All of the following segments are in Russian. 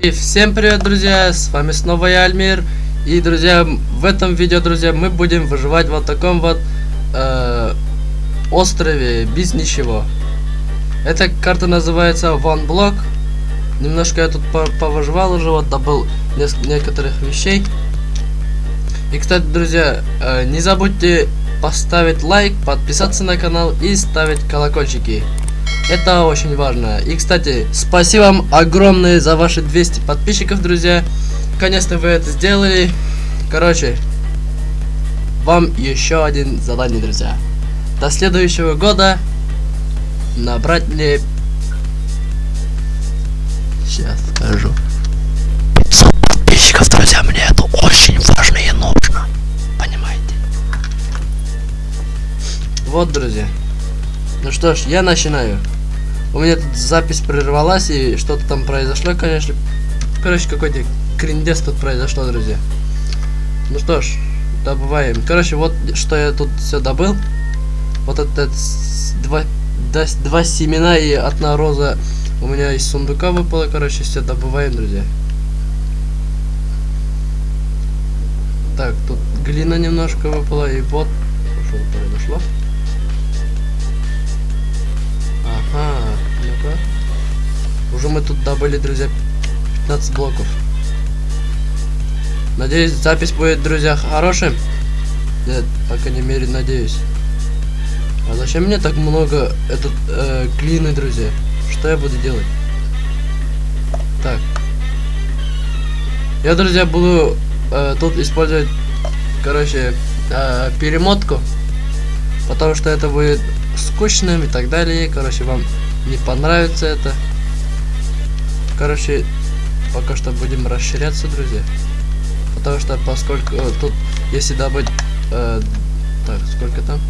И всем привет, друзья, с вами снова я, Альмир. И, друзья, в этом видео, друзья, мы будем выживать в вот таком вот э, острове, без ничего. Эта карта называется One Block. Немножко я тут повыживал уже, вот добыл некоторых вещей. И, кстати, друзья, э, не забудьте поставить лайк, подписаться на канал и ставить колокольчики. Это очень важно. И, кстати, спасибо вам огромное за ваши 200 подписчиков, друзья. Конечно, вы это сделали. Короче, вам еще один задание, друзья. До следующего года набрать мне... Сейчас скажу. Вот, друзья. Ну что ж, я начинаю. У меня тут запись прервалась и что-то там произошло, конечно. Короче, какой-то криндес тут произошло, друзья. Ну что ж, добываем. Короче, вот что я тут все добыл. Вот это два, да, два семена и одна роза у меня из сундука выпало. Короче, все добываем, друзья. Так, тут глина немножко выпала и вот что произошло. Ну-ка. Уже мы тут добыли, друзья, 15 блоков. Надеюсь, запись будет, друзья, хорошим. Нет, по крайней мере, надеюсь. А зачем мне так много этот э, глины, друзья? Что я буду делать? Так. Я, друзья, буду э, тут использовать, короче, э, перемотку. Потому что это будет скучным и так далее. Короче, вам не понравится это. Короче, пока что будем расширяться, друзья. Потому что поскольку э, тут, если добыть... Э, так, сколько там?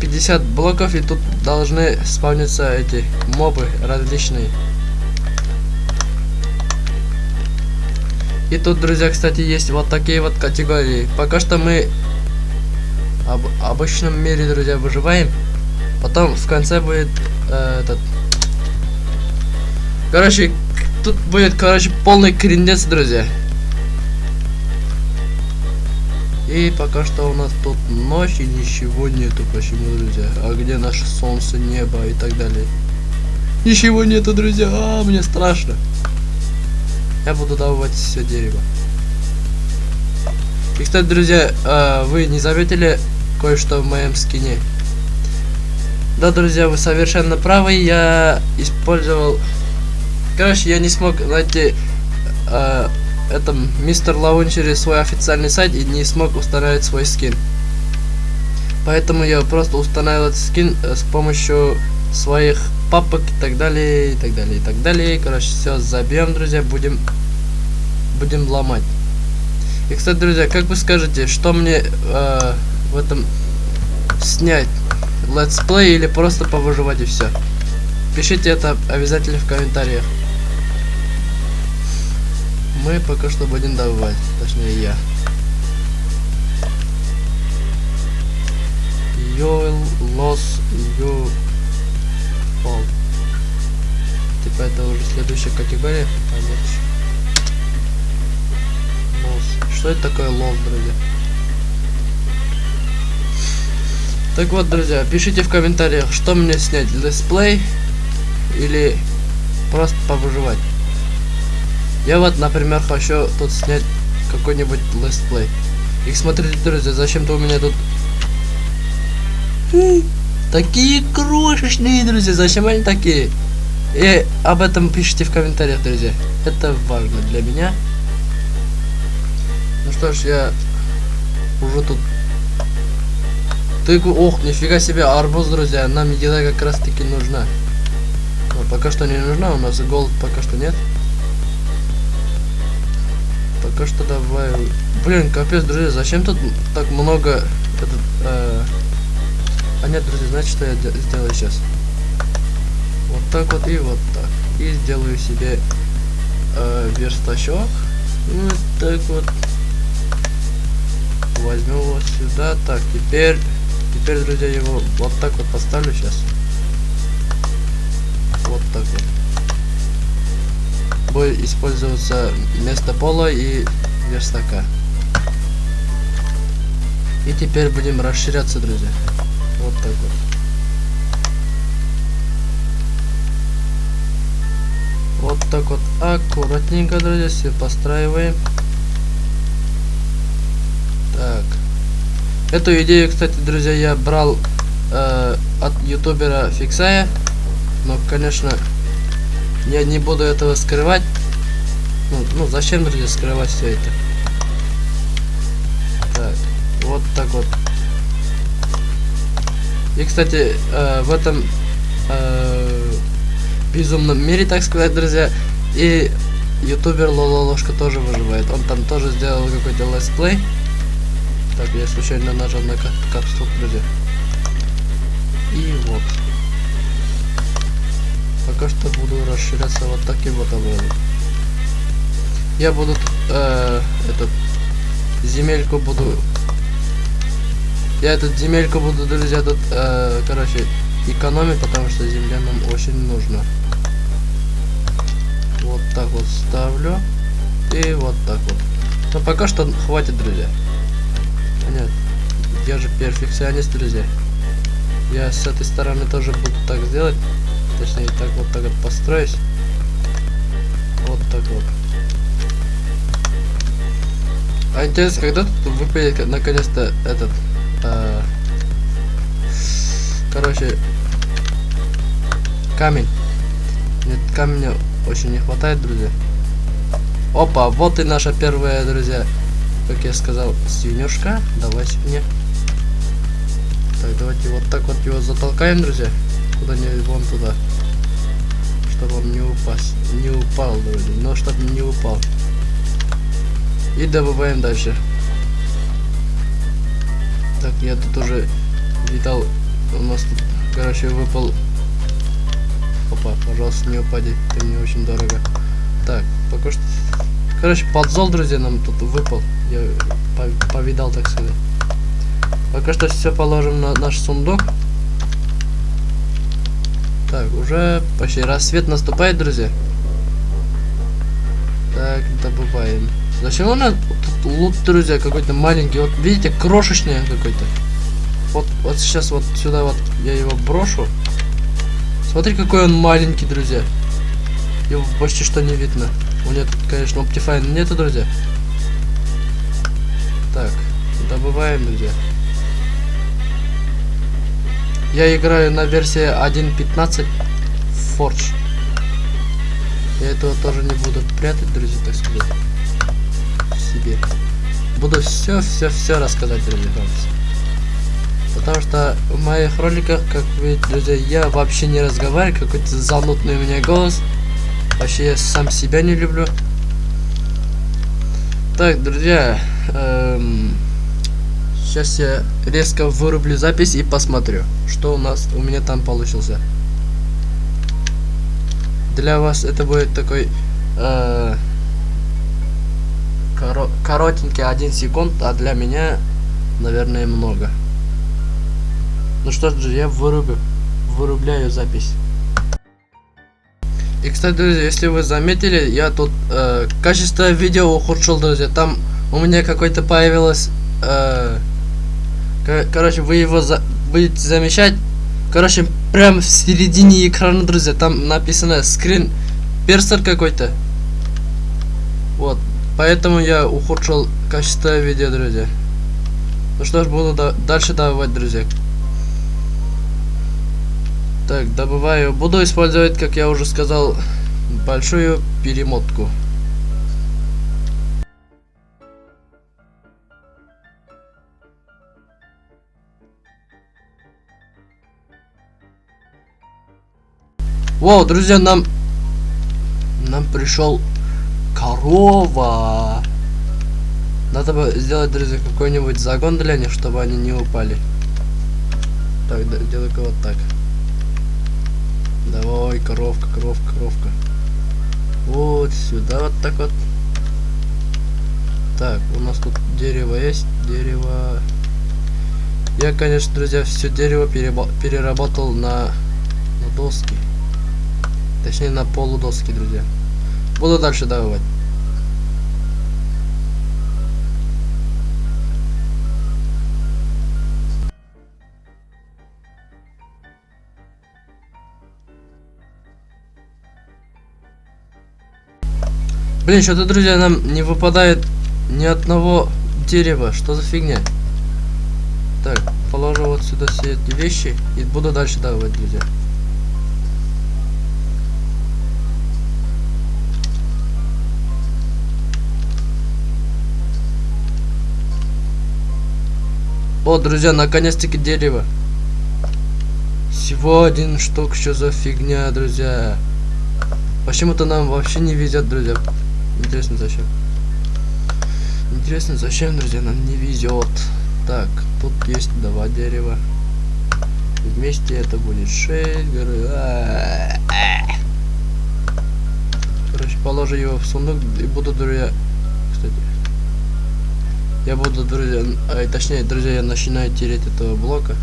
50 блоков, и тут должны спавниться эти мобы различные. И тут, друзья, кстати, есть вот такие вот категории. Пока что мы об обычном мире, друзья, выживаем. Потом в конце будет э, этот... Короче, тут будет, короче, полный крендец, друзья. И пока что у нас тут ночь и ничего нету. Почему, друзья? А где наше солнце, небо и так далее? Ничего нету, друзья. А, мне страшно. Я буду добывать все дерево. И, кстати, друзья, э, вы не заметили, кое-что в моем скине. Да, друзья, вы совершенно правы. Я использовал... Короче, я не смог найти э, этом мистер Лаунчере свой официальный сайт и не смог установить свой скин. Поэтому я просто установил этот скин э, с помощью своих папок и так далее, и так далее, и так далее. Короче, все забьем, друзья, будем будем ломать. И, кстати, друзья, как вы скажете, что мне э, в этом снять летсплей или просто повыживать и все. Пишите это обязательно в комментариях. Мы пока что будем добывать, точнее я. You lost you fall. Типа это уже следующая категория. А нет. Loss. Что это такое loss, друзья? Так вот, друзья, пишите в комментариях, что мне снять, летсплей или просто повыживать. Я вот, например, хочу тут снять какой-нибудь летсплей. И смотрите, друзья, зачем-то у меня тут... Такие крошечные, друзья, зачем они такие? И об этом пишите в комментариях, друзья. Это важно для меня. Ну что ж, я уже тут ты, ох, нифига себе, арбуз, друзья. Нам еда как раз таки нужна. Но пока что не нужна, у нас голод пока что нет. Пока что давай... Блин, капец, друзья, зачем тут так много... Этот, э... А нет, друзья, знаете, что я сделаю сейчас? Вот так вот и вот так. И сделаю себе э, верстачок. Вот так вот. Возьму его сюда. Так, теперь Теперь, друзья, его вот так вот поставлю сейчас. Вот так вот. Будет использоваться вместо пола и верстака. И теперь будем расширяться, друзья. Вот так вот. Вот так вот аккуратненько, друзья, все постраиваем. Эту идею, кстати, друзья, я брал э, от ютубера Фиксая. Но, конечно, я не буду этого скрывать. Ну, ну зачем, друзья, скрывать все это? Так, вот так вот. И, кстати, э, в этом э, безумном мире, так сказать, друзья, и ютубер Лололошка тоже выживает. Он там тоже сделал какой-то летсплей. Так, я случайно нажал на капсул, друзья. И вот. Пока что буду расширяться вот таким вот образом. Я буду э, этот земельку буду я этот земельку буду, друзья, тут, э, короче, экономить, потому что земля нам очень нужна. Вот так вот ставлю. И вот так вот. Но пока что хватит, друзья. Я же перфекционист, друзья. Я с этой стороны тоже буду так сделать. Точнее, так вот так вот построюсь. Вот так вот. А интересно, когда тут выпадет наконец-то этот... А... Короче... Камень. Нет, камня очень не хватает, друзья. Опа, вот и наша первая, друзья, как я сказал, свинюшка. Давай мне. Так, давайте вот так вот его затолкаем, друзья. Куда-нибудь вон туда. Чтобы он не упасть. Не упал, друзья. Но чтобы не упал. И добываем дальше. Так, я тут уже видал. У нас тут, короче, выпал. Опа, пожалуйста, не упади. Это мне очень дорого. Так, пока что Короче, подзол, друзья, нам тут выпал. Я повидал, так сказать. Пока что все положим на наш сундук. Так, уже почти рассвет наступает, друзья. Так, добываем. Зачем у нас тут лут, друзья, какой-то маленький? Вот видите, крошечный какой-то. Вот, вот сейчас вот сюда вот я его брошу. Смотри, какой он маленький, друзья. Его почти что не видно. У меня тут, конечно, Optifine нету, друзья. Так, добываем, друзья. Я играю на версии 1.15 Forge. Я этого тоже не буду прятать, друзья, так сказать. себе. Буду все, все, все рассказать, друзья. Потому что в моих роликах, как вы, друзья, я вообще не разговариваю, какой-то занудный у меня голос. Вообще я сам себя не люблю. Так, друзья, эм, сейчас я резко вырублю запись и посмотрю, что у нас у меня там получился. Для вас это будет такой э, коро коротенький один секунд, а для меня, наверное, много. Ну что ж, я вырублю, вырубляю запись. И, кстати, друзья, если вы заметили, я тут э, качество видео ухудшил, друзья. Там у меня какой-то появилось... Э, короче, вы его за будете замечать. Короче, прям в середине экрана, друзья, там написано скрин персер какой-то. Вот. Поэтому я ухудшил качество видео, друзья. Ну что ж, буду да дальше давать, друзья. Так, добываю. Буду использовать, как я уже сказал, большую перемотку. Воу, друзья, нам... Нам пришел корова. Надо бы сделать, друзья, какой-нибудь загон для них, чтобы они не упали. Так, делаю-ка вот так. Давай, коровка, коровка, коровка. Вот сюда, вот так вот. Так, у нас тут дерево есть, дерево. Я, конечно, друзья, все дерево переработал на, на доски. Точнее, на полудоски, друзья. Буду дальше добывать. Блин, что-то, друзья, нам не выпадает ни одного дерева. Что за фигня? Так, положу вот сюда все эти вещи и буду дальше давать, друзья. О, друзья, наконец-таки дерево. Всего один штук, что за фигня, друзья. Почему-то нам вообще не везет, друзья. Интересно, зачем? Интересно, зачем, друзья, нам не везет. Так, тут есть два дерева. Вместе это будет 6. Короче, положу его в сундук и буду, друзья... Кстати. Я буду, друзья... А, точнее, друзья, я начинаю тереть этого блока.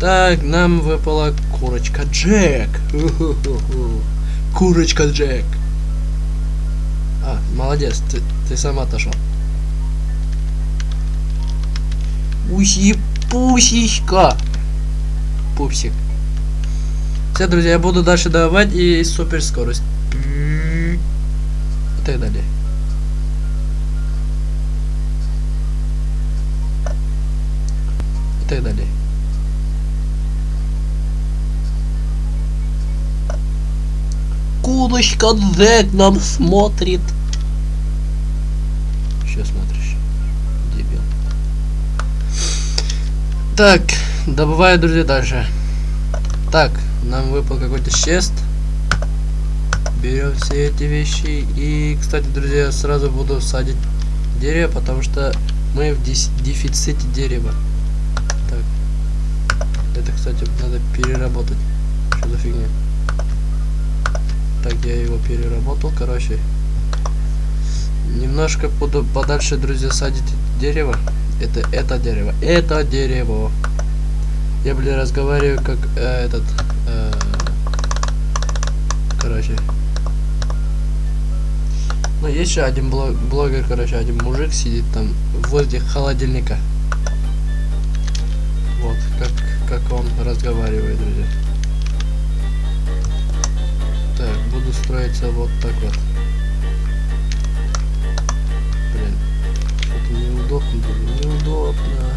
Так, нам выпала курочка Джек. Курочка Джек. А, молодец, ты, ты сам отошел. Уси пусечка. Пупсик. Все, друзья, я буду дальше давать и супер скорость. И так далее. Так далее. Кудочка Зек нам смотрит. Что смотришь? Дебил. Так, добываю, друзья, дальше. Так, нам выпал какой-то чест. Берем все эти вещи. И, кстати, друзья, сразу буду садить дерево, потому что мы в дефиците дерева. Кстати, надо переработать. Что за фигня? Так, я его переработал, короче. Немножко буду подальше, друзья, садить дерево. Это это дерево. Это дерево. Я, блин, разговариваю как э, этот... Э, короче. Ну, есть еще один блог, блогер, короче, один мужик сидит там возле холодильника. Он разговаривает, друзья. Так, буду строиться вот так вот. Блин, что-то неудобно, неудобно.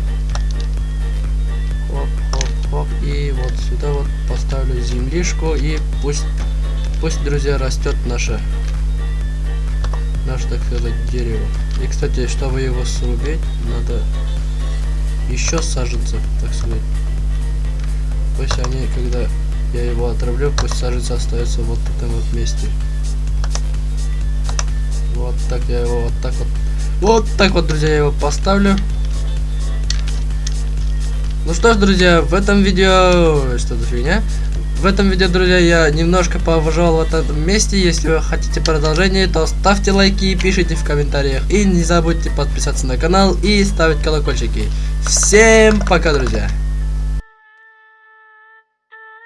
Хоп, хоп, хоп. И вот сюда вот поставлю землишку и пусть, пусть, друзья, растет наша, наше, так сказать, дерево. И, кстати, чтобы его срубить, надо еще саженцев, так сказать. Пусть они, когда я его отравлю, пусть саженцы остается вот в этом вот месте. Вот так я его вот так вот. Вот так вот, друзья, я его поставлю. Ну что ж, друзья, в этом видео... Что за фигня? В этом видео, друзья, я немножко поважал в этом месте. Если вы хотите продолжение, то ставьте лайки пишите в комментариях. И не забудьте подписаться на канал и ставить колокольчики. Всем пока, друзья!